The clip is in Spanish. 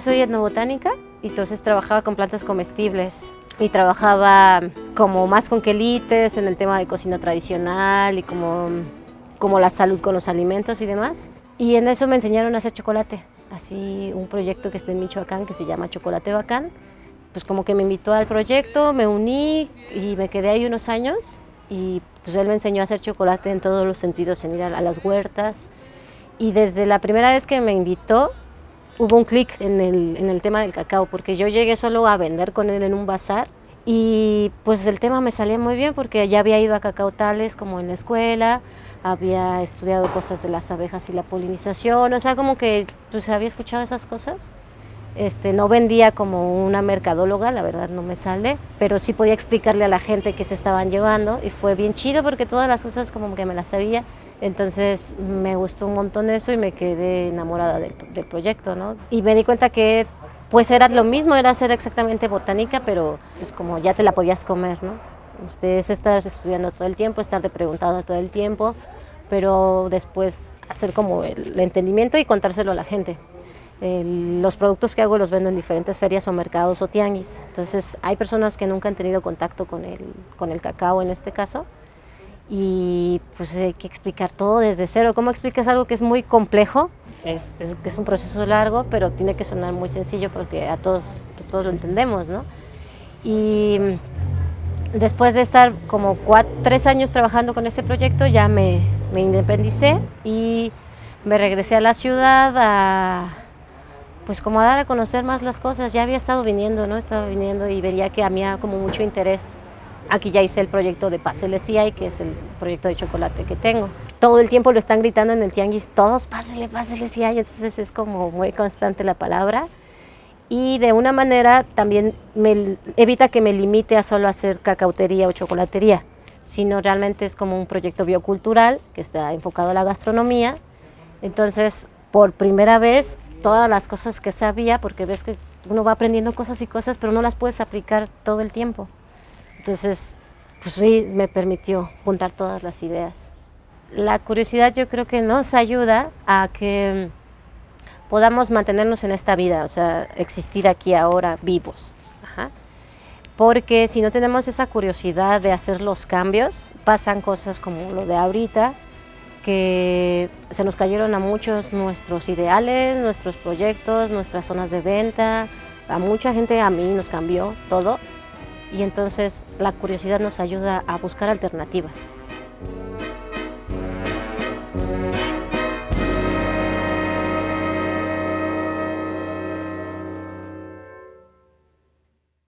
soy etnobotánica y entonces trabajaba con plantas comestibles y trabajaba como más con quelites en el tema de cocina tradicional y como, como la salud con los alimentos y demás. Y en eso me enseñaron a hacer chocolate, así un proyecto que está en Michoacán que se llama Chocolate Bacán. Pues como que me invitó al proyecto, me uní y me quedé ahí unos años y pues él me enseñó a hacer chocolate en todos los sentidos, en ir a, las huertas. Y desde la primera vez que me invitó, hubo un clic en el, en el tema del cacao, porque yo llegué solo a vender con él en un bazar y pues el tema me salía muy bien porque ya había ido a cacautales como en la escuela, había estudiado cosas de las abejas y la polinización, o sea, como que pues había escuchado esas cosas. Este, no vendía como una mercadóloga, la verdad no me sale, pero sí podía explicarle a la gente qué se estaban llevando y fue bien chido porque todas las cosas como que me las sabía. Entonces me gustó un montón eso y me quedé enamorada del, proyecto, ¿no? Y me di cuenta que pues era lo mismo, era hacer exactamente botánica, pero pues como ya te la podías comer, ¿no? Ustedes estar estudiando todo el tiempo, estar de preguntando todo el tiempo, pero después hacer como el entendimiento y contárselo a la gente. Los productos que hago los vendo en diferentes ferias o mercados o tianguis. Entonces hay personas que nunca han tenido contacto con el, con el cacao en este caso y pues hay que explicar todo desde cero. ¿Cómo explicas algo que es muy complejo? Es, es, un proceso largo, pero tiene que sonar muy sencillo porque a todos, pues, todos lo entendemos, ¿no? Y después de estar como tres años trabajando con ese proyecto, ya me, me independicé y me regresé a la ciudad a, pues como a dar a conocer más las cosas. Ya había estado viniendo, ¿no? Estaba viniendo y veía que a mí como mucho interés Aquí ya hice el proyecto de Pásele y que es el proyecto de chocolate que tengo. Todo el tiempo lo están gritando en el tianguis, todos Pásele, Pásele hay, entonces es como muy constante la palabra. Y de una manera también me evita que me limite a solo hacer cacautería o chocolatería, sino realmente es como un proyecto biocultural que está enfocado a la gastronomía. Entonces, por primera vez, todas las cosas que sabía, porque ves que uno va aprendiendo cosas y cosas, pero no las puedes aplicar todo el tiempo. Entonces, pues sí, me permitió juntar todas las ideas. La curiosidad yo creo que nos ayuda a que podamos mantenernos en esta vida, o sea, existir aquí ahora vivos. Porque si no tenemos esa curiosidad de hacer los cambios, pasan cosas como lo de ahorita, que se nos cayeron a muchos nuestros ideales, nuestros proyectos, nuestras zonas de venta, a mucha gente, a mí nos cambió todo y entonces la curiosidad nos ayuda a buscar alternativas.